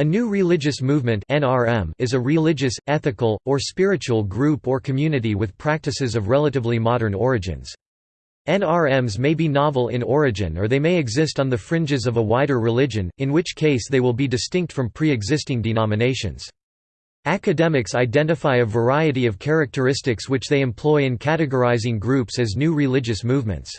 A new religious movement (NRM) is a religious, ethical, or spiritual group or community with practices of relatively modern origins. NRMs may be novel in origin or they may exist on the fringes of a wider religion, in which case they will be distinct from pre-existing denominations. Academics identify a variety of characteristics which they employ in categorizing groups as new religious movements.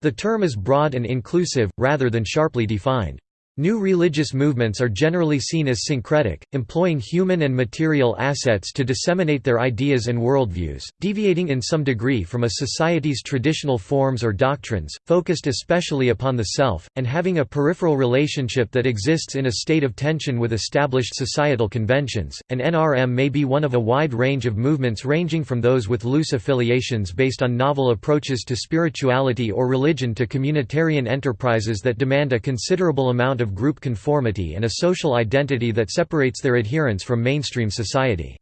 The term is broad and inclusive, rather than sharply defined. New religious movements are generally seen as syncretic, employing human and material assets to disseminate their ideas and worldviews, deviating in some degree from a society's traditional forms or doctrines, focused especially upon the self, and having a peripheral relationship that exists in a state of tension with established societal conventions. An NRM may be one of a wide range of movements ranging from those with loose affiliations based on novel approaches to spirituality or religion to communitarian enterprises that demand a considerable amount of group conformity and a social identity that separates their adherents from mainstream society.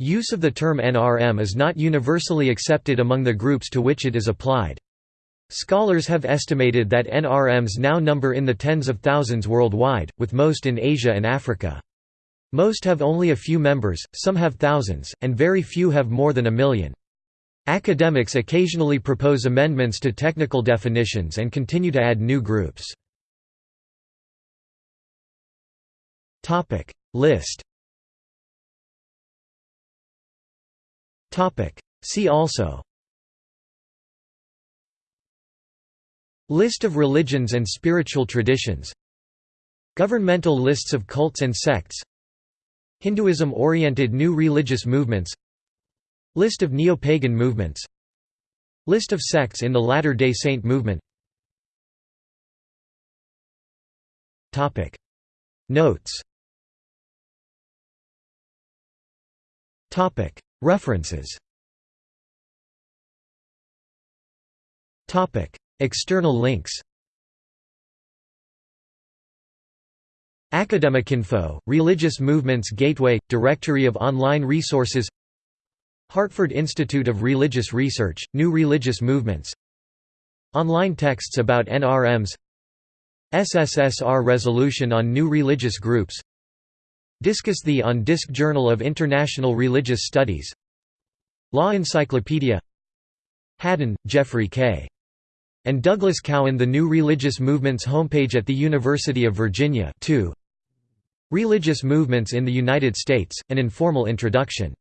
Use of the term NRM is not universally accepted among the groups to which it is applied. Scholars have estimated that NRMs now number in the tens of thousands worldwide, with most in Asia and Africa. Most have only a few members, some have thousands, and very few have more than a million. Academics occasionally propose amendments to technical definitions and continue to add new groups. Topic. List. Topic. See also. List of religions and spiritual traditions. Governmental lists of cults and sects. Hinduism-oriented new religious movements. List of neo-pagan movements. List of sects in the Latter-day Saint movement. Notes References. Topic. External links. Academicinfo, Religious Movements Gateway – Directory of online resources. Hartford Institute of Religious Research – New Religious Movements. Online texts about NRMs SSSR Resolution on New Religious Groups Discus the on Disc Journal of International Religious Studies Law Encyclopedia Hadden, Jeffrey K. And Douglas Cowan The New Religious Movements homepage at the University of Virginia 2. Religious Movements in the United States, An Informal Introduction